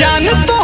जान तो